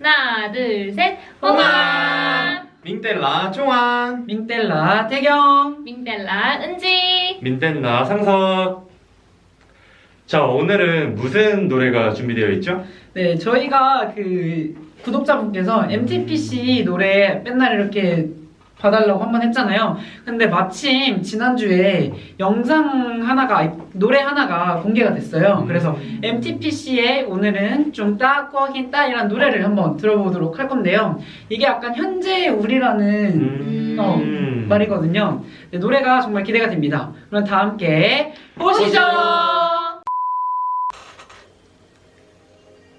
하나, 둘, 셋. 홍아. 민텔라 종환 민텔라 태경 민델라 은지. 민텔라 상석 자 오늘은 무슨 노래가 준비되어 있죠? 네 저희가 그 구독자분께서 MTPC 노래 맨날 이렇게 봐달라고 한 번 했잖아요 근데 마침 지난주에 영상 하나가 노래 하나가 공개가 됐어요 음. 그래서 MTPC의 오늘은 좀 따꺼긴 따이란 노래를 한번 들어보도록 할 건데요 이게 약간 현재 우리라는 음... 어, 말이거든요 네, 노래가 정말 기대가 됩니다 그럼 다 함께 보시죠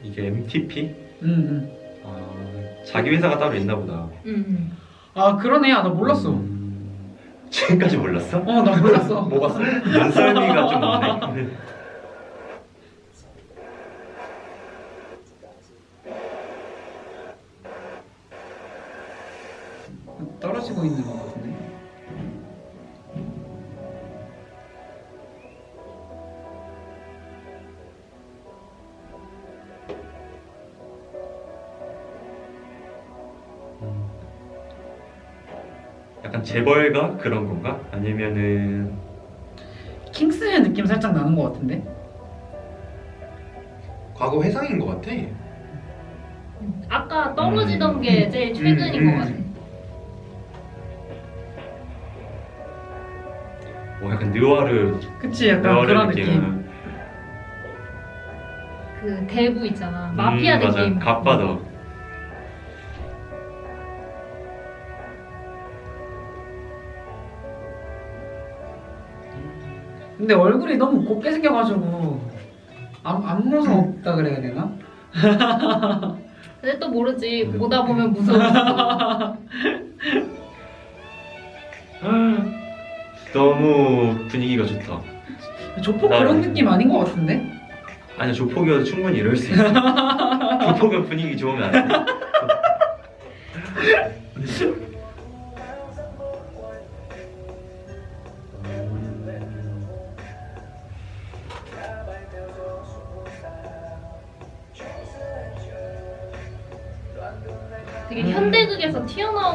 이게 MTP? 음, 음. 아, 자기 회사가 따로 있나 보다 음. 아 그러네. 아, 나 몰랐어. 음, 지금까지 몰랐어? 어 나 몰랐어. 뭐가 눈썰미가 좀 없네 약간 재벌가 그런 건가? 아니면은 킹스의 느낌 살짝 나는 것 같은데 과거 회상인 것 같아. 아까 떨어지던 음. 게 제일 최근인 음, 것 같아. 뭐 약간 느와르 그치 약간 느와르 그런 느낌 그 대부 있잖아. 마피아 음, 맞아. 느낌. 갓바더 근데 얼굴이 너무 곱게 생겨가지고 안, 안 무서 없다 그래야 되나? 근데 또 모르지. 음. 보다 보면 무서워. 너무 분위기가 좋다 조폭 나- 그런 느낌 아닌 것 같은데? 아니야 조폭이어도 충분히 이럴 수 있어 조폭은 분위기 좋으면 안돼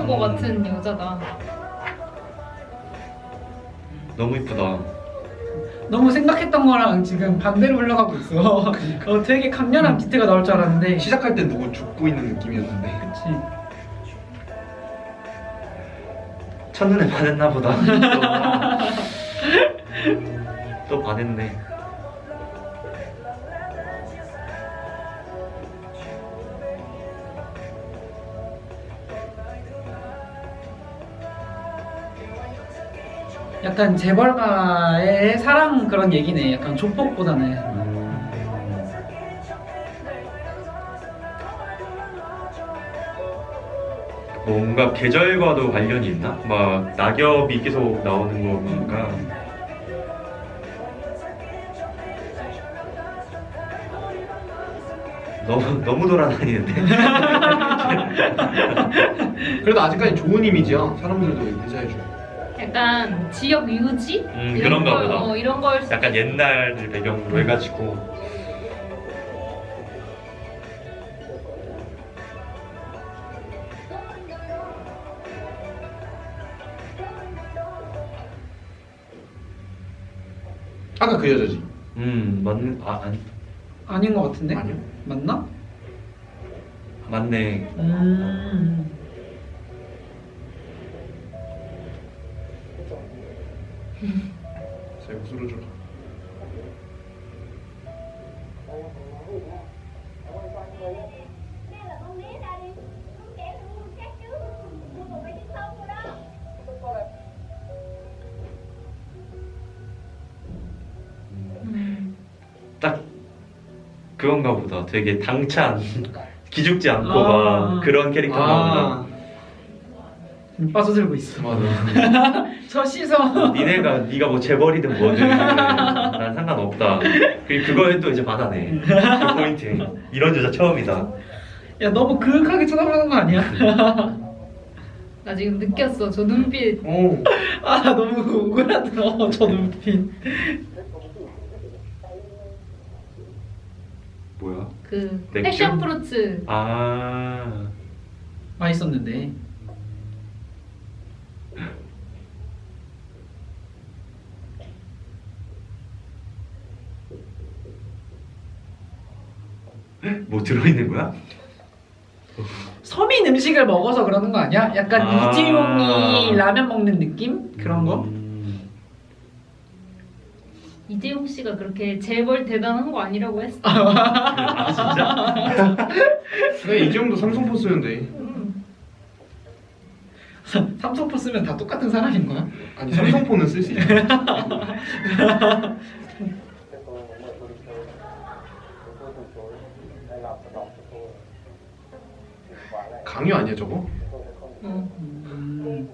튀어나온 것 같은 여자다. 너무 이쁘다. 너무 생각했던 거랑 지금 반대로 흘러가고 있어. 어, 되게 강렬한 비트가 나올 줄 알았는데. 시작할 땐 누구 죽고 있는 느낌이었는데. 그치. 첫눈에 반했나 보다. 또, 또 반했네 약간 재벌가의 사랑 그런 얘기네 약간 조폭보다는 뭔가 계절과도 관련이 있나? 막 낙엽이 계속 나오는 거 보니까 너무 너무 돌아다니는데 그래도 아직까지 좋은 이미지야. 사람들도 인사해줘. 약간 지역 유지? 음, 이런 그런가 걸, 보다. 어, 이런 걸 수- 약간 옛날을 배경으로 해가지고 아까 그 여자지. 음 맞는 아 아니 아닌 것 같은데? 아니요. 맞나? 맞네 음 제 목소리를 좀. 음. 딱 그건가 보다 되게 당찬 기죽지 않고 아. 막 그런 캐릭터가 아, 빠져들고 있어 맞아. 저 시선 보다 니네가 네가 뭐 재벌이든 뭐든 난 상관없다 그리고 그거에 또 이제 받아내 그 포인트 이런 여자 처음이다 야 너무 그윽하게 쳐다보는 거 아니야? 나 지금 느꼈어. 저 눈빛. 오. 아 너무 오그라들어 저 눈빛 뭐야? 그 맥주? 패션 프루츠 아 맛있었는데. 뭐 들어있는 거야? 서민 음식을 먹어서 그러는 거 아니야? 약간 아. 이재용이 라면 먹는 느낌? 그런 거? 음. 이재용 씨가 그렇게 재벌 대단한 거 아니라고 했어. 아 진짜? 근데 이 정도 삼성포 쓰는데 음. 삼성포 쓰면 다 똑같은 사람인 거야? 아니 삼성포는 쓸 수 있어. 강요 아니야 저거? 어. 음,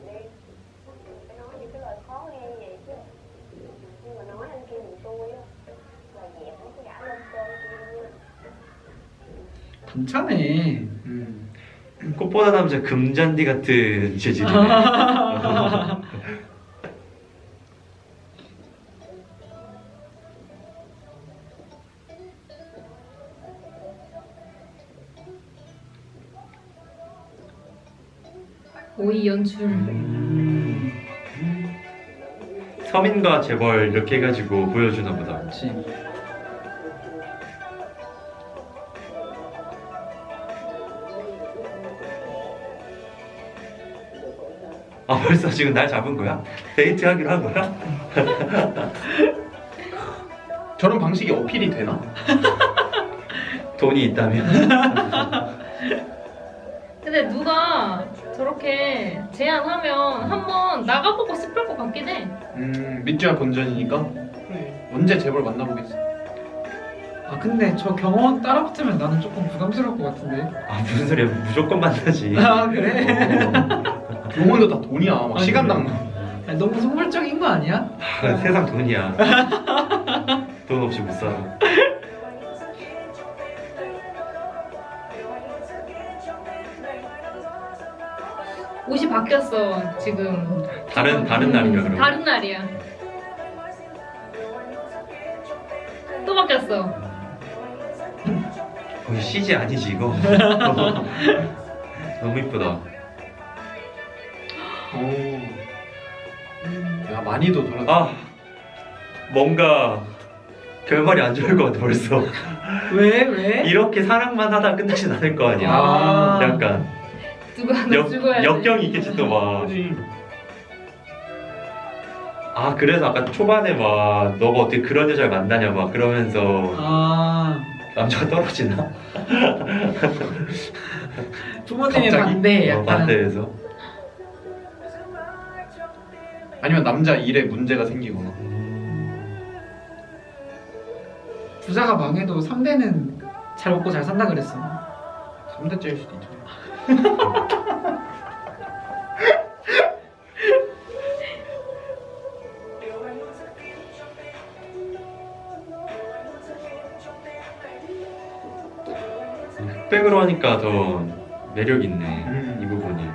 괜찮네. 음. 꽃보다 남자 금잔디 같은 재질이네. 오이 연출. 음. 서민과 재벌 이렇게 해가지고 보여주나 보다. 그렇지. 아 벌써 지금 날 잡은 거야? 데이트 하기로 한 거야? 저런 방식이 어필이 되나? 돈이 있다면? 근데 누가 저렇게 제안하면 한번 나가보고 싶을 것 같긴 해. 음 밑주야 본전이니까 그래 언제 재벌 만나보겠어 아 근데 저 경원 따라붙으면 나는 조금 부담스러울 것 같은데. 아 무슨 소리야 무조건 만나지. 아 그래? 병원도 다 돈이야 막 아, 시간당 아니, 너무 속물적인 거 아니야? 아, 세상 돈이야. 돈 없이 못 살아. 옷이 바뀌었어 지금. 다른 다른 날인가 그럼? 다른 날이야. 또 바뀌었어. 거의 CG 아니지 이거? 너무 이쁘다. 오 야 많이도 돌아 아 뭔가 결말이 안 좋을 것 같아 벌써. 왜 왜? 이렇게 사랑만 하다 끝나진 않을 거 아니야. 아. 약간 누가 하나 역, 죽어야 돼. 역경이 있겠지 또 막. 아 그래서 아까 초반에 막 너가 어떻게 그런 여자를 만나냐 막 그러면서 아 남자가 떨어지나? 갑자기? 반대 어, 약간. 반대해서. 아니면 남자 일에 문제가 생기거나 부자가 망해도 3대는 잘 먹고 잘 산다 그랬어. 3대째일 수도 있잖아 흑백으로 하니까 더 매력 있네 음. 이 부분이.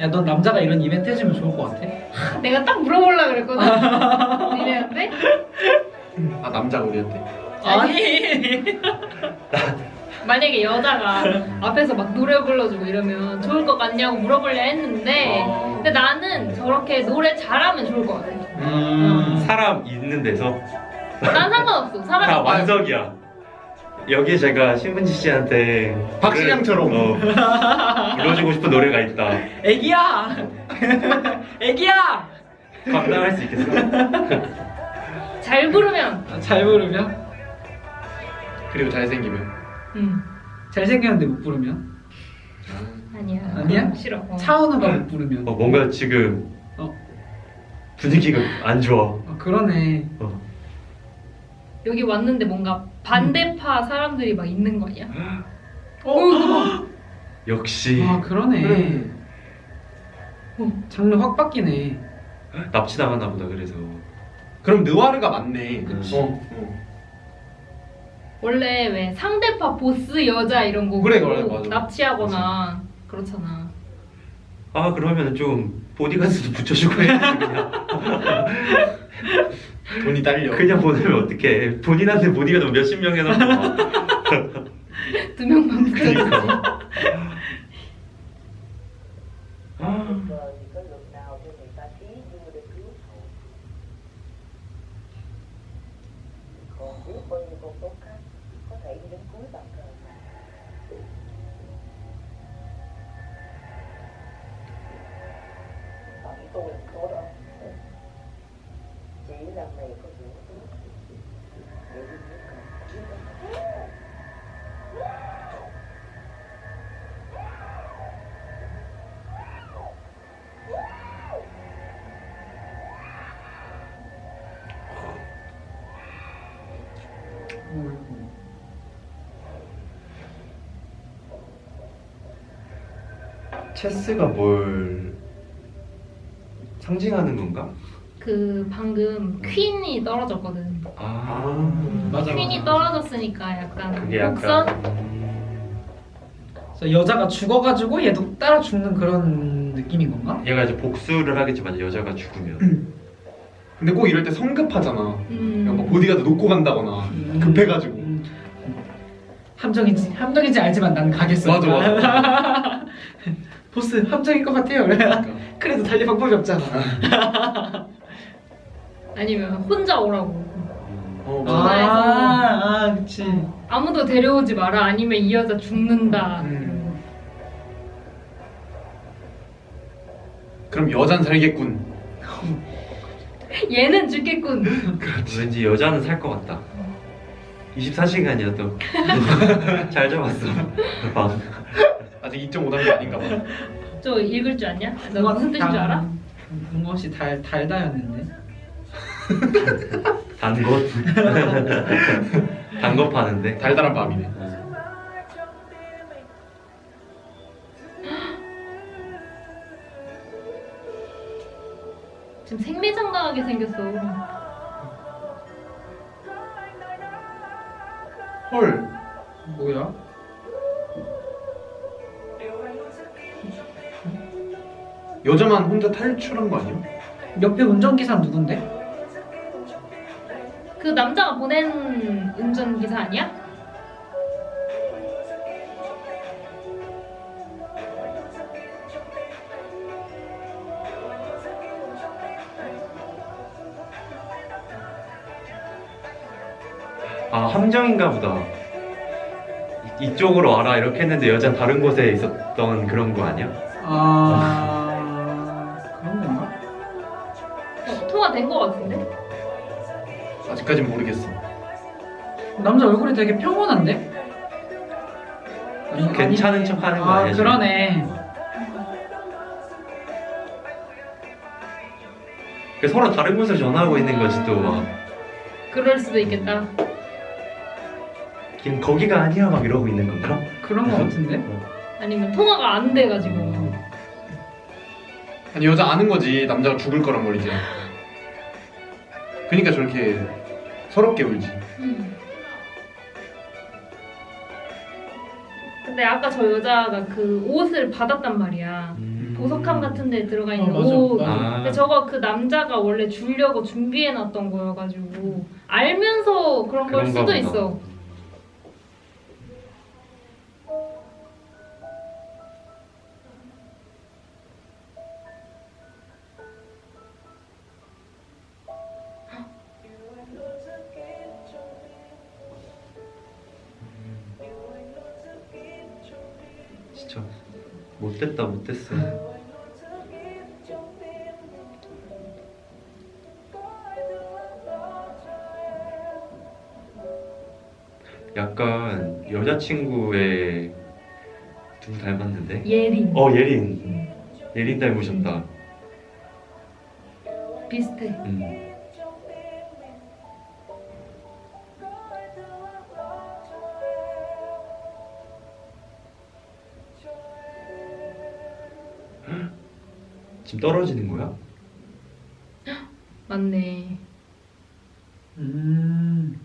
야, 넌 남자가 이런 이벤트 해주면 좋을 것 같아. 내가 딱 물어보려 그랬거든. 니네한테? 아 남자가 우리한테 아니. 만약에 여자가 앞에서 막 노래 불러주고 이러면 좋을 것 같냐고 물어보려 했는데 아. 근데 나는 저렇게 노래 잘하면 좋을 것 같아. 음. 사람 있는 데서 난 상관없어. 다 사람이 완성이야. 여기 제가 신문지 씨한테 박신양처럼. 어, 불러주고 싶은 노래가 있다. 애기야. 애기야. 감당할 수 있겠어? 잘 부르면 아, 잘 부르면 그리고 잘생기면 음. 잘생겼는데 못 부르면 아니야. 아니야? 싫어. 어. 차은우가 못 부르면 어, 뭔가 지금 어. 분위기가 안 좋아. 아, 그러네. 어. 여기 왔는데 뭔가 반대파 사람들이 막 있는 거 아니야? 어. 역시 아 그러네. 음. 장르 확 바뀌네. 납치당하나 보다 그래서. 그럼 느와르가 맞네 그치. 어, 어. 원래 왜 상대파 보스 여자 이런 거 그래, 그래, 맞아. 납치하거나 그렇잖아. 아 그러면 좀 보디가드도 붙여주고 해야지 그냥. 돈이 딸려 그냥 보내면 어떡해. 본인한테 보디가드 몇십 명 해놓고 막. 두 명만 붙어. 그러 chỉ vì một câu khác có thể đi đến cuối bằng trời 체스가 뭘 상징하는 건가? 그 방금 퀸이 떨어졌거든. 아, 맞아, 퀸이 맞아. 떨어졌으니까 약간 그게 곡선 약간 음, 그래서 여자가 죽어가지고 얘도 따라 죽는 그런 느낌인 건가? 얘가 이제 복수를 하겠지만 여자가 죽으면 근데 꼭 이럴 때 성급하잖아. 음. 그냥 뭐 보디가드 놓고 간다거나 음. 급해가지고. 음. 함정인지 함정인지 알지만 난 가겠어. 맞아, 맞아. 보스 함정일 것 같아요. 그래도 달리 방법이 없잖아. 아니면 혼자 오라고. 어, 아, 전화해서. 아, 그치. 아무도 데려오지 마라. 아니면 이 여자 죽는다. 음. 그럼 여잔 살겠군. 얘는 죽겠군. 왠지 여자는 살 것 같다. 24시간이어도 잘 잡았어. 방. 아직 2.5단계 아닌가 봐. 저 읽을 줄 아냐? 너 무슨 뜻인 줄 알아? 혹시 달 달다였는데. 단 것. 단것 파는데. 달달한 밤이네. 지금 생리장당하게 생겼어. 헐. 뭐야? 여자만 혼자 탈출한 거 아니야? 옆에 운전기사 누군데? 그 남자가 보낸 운전기사 아니야? 아 함정인가 보다. 이- 이쪽으로 와라 이렇게 했는데 여자 는 다른 곳에 있었던 그런 거 아니야? 아 아직까진 모르겠어. 남자 얼굴이 되게 평온한데? 아니, 괜찮은 아니, 척하는 거 아, 아니야, 지금? 그러네. 그 서로 다른 곳을 전화하고 있는 거지 또 막. 그럴 수도 있겠다. 걔는 거기가 아니야 막 이러고 있는 건가? 그런 거 같은데? 아니면 통화가 안 돼가지고. 아니 여자 아는 거지 남자가 죽을 거란 말이지. 그러니까 저렇게 서럽게 울지. 음. 근데 아까 저 여자가 그 옷을 받았단 말이야. 보석함 같은 데 들어가 있는 어, 맞아, 옷. 맞아. 아. 근데 저거 그 남자가 원래 주려고 준비해놨던 거여가지고 알면서 그런 걸 수도 보다. 있어. 못됐다 못됐어. 약간 여자친구의 누구 닮았는데? 예린 어 예린. 예린 닮으셨다. 비슷해. 음. 지금 떨어지는 거야? 맞네. 음.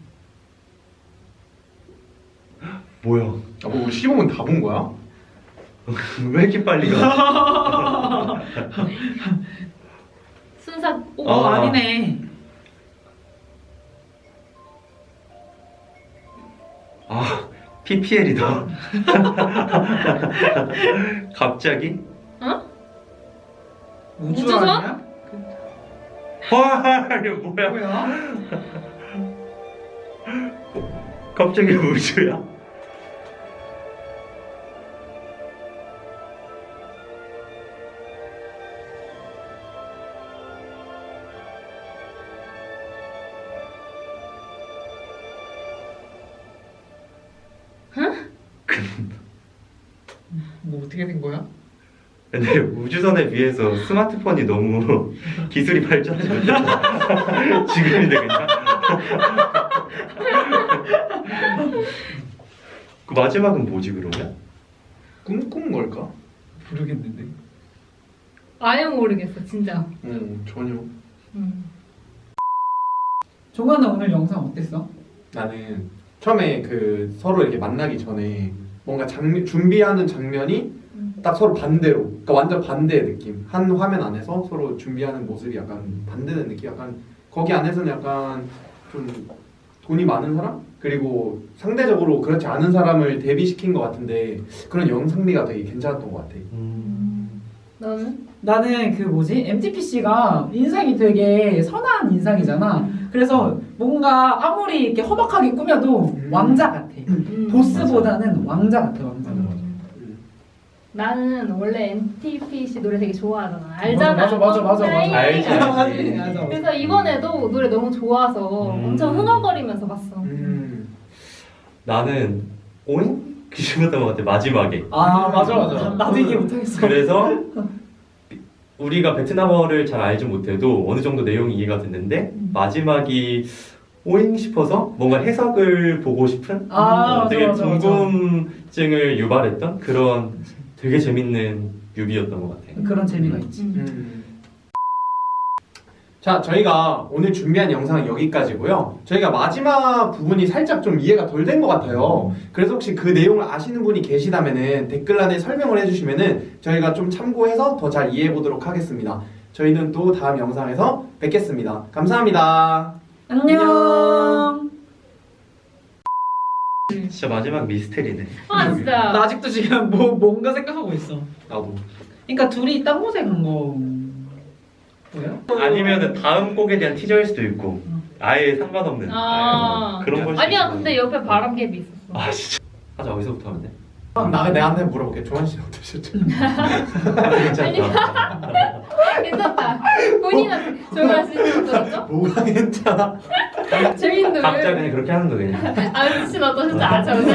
뭐야? 아, 뭐 우리 시범은 다본 거야? 왜 이렇게 빨리 가? 순삭 오 어, 아. 아니네. 아 PPL이다. 갑자기? 우주 우주선? 아니야? 와 이거 뭐야? 뭐야? 갑자기 우주야? 뭐 어떻게 된 거야? 근데 우주선에 비해서 스마트폰이 너무 기술이 발전하지 못했다. 지금인데 그냥. 그 마지막은 뭐지 그러면? 꿈꾼 걸까? 모르겠는데. 아예 모르겠어 진짜. 응 전혀. 음. 종아는 오늘 영상 어땠어? 나는 처음에 그 서로 이렇게 만나기 전에 뭔가 장면 준비하는 장면이 딱 서로 반대로 그러니까 완전 반대의 느낌 한 화면 안에서 서로 준비하는 모습이 약간 반대된 느낌 약간 거기 안에서는 약간 좀 돈이 많은 사람 그리고 상대적으로 그렇지 않은 사람을 대비시킨 것 같은데 그런 영상미가 되게 괜찮았던 것 같아 너는? 나는 그 뭐지 MTPC가 인상이 되게 선한 인상이잖아. 그래서 뭔가 아무리 이렇게 허박하게 꾸며도 음. 왕자 같아. 음. 보스보다는 왕자 같아 왕자. 음. 나는 원래 NTPC 노래 되게 좋아하잖아. 알잖아. 맞아, 맞아, 맞아, 맞아. 알지. 그래서 이번에도 노래 너무 좋아서 음. 엄청 흥얼거리면서 봤어. 음. 나는 오잉? 그 싶었던 것 같아 마지막에. 아 맞아 맞아. 나도 이해 못하겠어. 그래서 우리가 베트남어를 잘 알지 못해도 어느 정도 내용이 이해가 됐는데 음. 마지막이 오잉 싶어서 뭔가 해석을 보고 싶은 아, 어, 맞아, 되게 맞아, 맞아. 궁금증을 유발했던 그런 되게 재밌는 뮤비였던 것 같아. 그런 재미가 있지. 음. 음. 자, 저희가 오늘 준비한 영상은 여기까지고요. 저희가 마지막 부분이 살짝 좀 이해가 덜 된 것 같아요. 그래서 혹시 그 내용을 아시는 분이 계시다면은 댓글란에 설명을 해주시면은 저희가 좀 참고해서 더 잘 이해해 보도록 하겠습니다. 저희는 또 다음 영상에서 뵙겠습니다. 감사합니다. 안녕. 진짜 마지막 미스테리네. 아 진짜. 나 아직도 지금 뭐 뭔가 생각하고 있어. 나도. 그러니까 둘이 딴 곳에 간 거. 뭐야? 아니면은 다음 곡에 대한 티저일 수도 있고 아예 상관없는 아. 아예 그런 걸 수도 아니야 있고. 근데 옆에 바람개비 있었어. 아 진짜 하자 어디서부터 하면 돼? 그럼 나 내한테 물어볼게. 조한 씨는 어떠셨죠? 괜찮다 괜찮다. 본인한테 조용한 씨는 어떠셨죠? 뭐가 괜찮아? 재밌는 각자. 그냥 그렇게 하는 거 그냥 아 미친 어떠셨죠? 아 저는